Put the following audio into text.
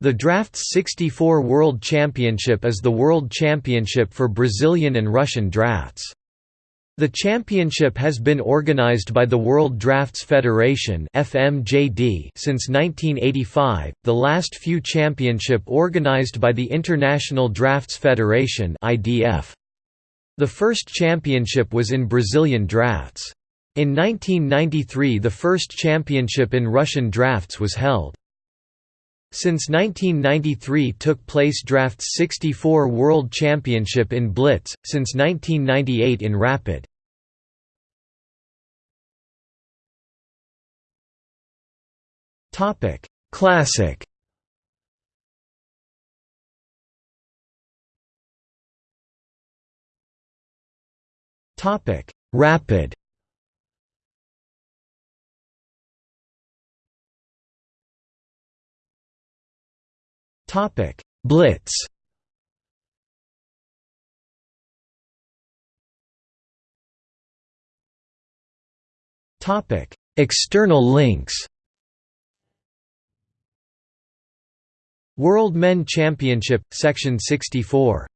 The Drafts 64 World Championship is the world championship for Brazilian and Russian drafts. The championship has been organized by the World Drafts Federation (FMJD) since 1985. The last few championship organized by the International Drafts Federation (IDF). The first championship was in Brazilian drafts. In 1993 the first championship in Russian drafts was held. Since 1993 took place Drafts 64 World Championship in Blitz, since 1998 in Rapid. Classic. Rapid Topic: Blitz. Topic: External links. World Men Championship, Section 64